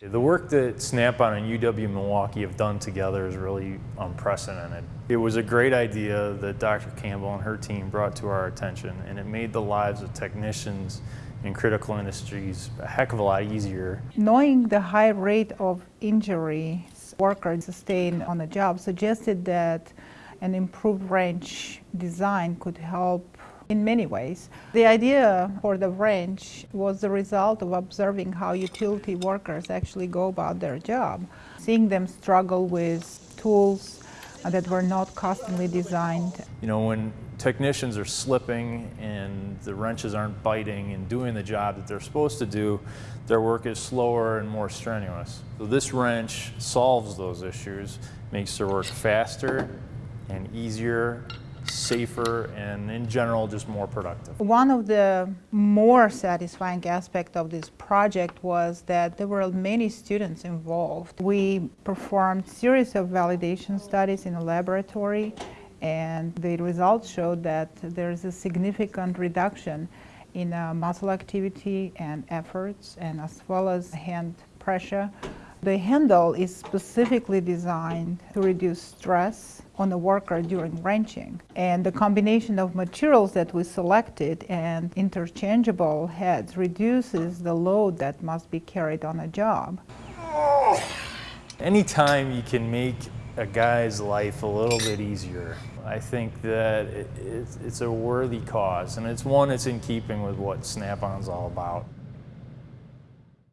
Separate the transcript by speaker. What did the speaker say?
Speaker 1: The work that Snap-on and UW-Milwaukee have done together is really unprecedented. It was a great idea that Dr. Campbell and her team brought to our attention, and it made the lives of technicians in critical industries a heck of a lot easier.
Speaker 2: Knowing the high rate of injury workers sustain on the job suggested that an improved wrench design could help in many ways. The idea for the wrench was the result of observing how utility workers actually go about their job, seeing them struggle with tools that were not customly designed.
Speaker 1: You know, when technicians are slipping and the wrenches aren't biting and doing the job that they're supposed to do, their work is slower and more strenuous. So this wrench solves those issues, makes their work faster and easier safer and in general just more productive.
Speaker 2: One of the more satisfying aspects of this project was that there were many students involved. We performed series of validation studies in a laboratory and the results showed that there is a significant reduction in uh, muscle activity and efforts and as well as hand pressure. The handle is specifically designed to reduce stress on the worker during wrenching. And the combination of materials that we selected and interchangeable heads reduces the load that must be carried on a job.
Speaker 1: Anytime you can make a guy's life a little bit easier, I think that it's, a worthy cause and it's one that's in keeping with what Snap-on's all about.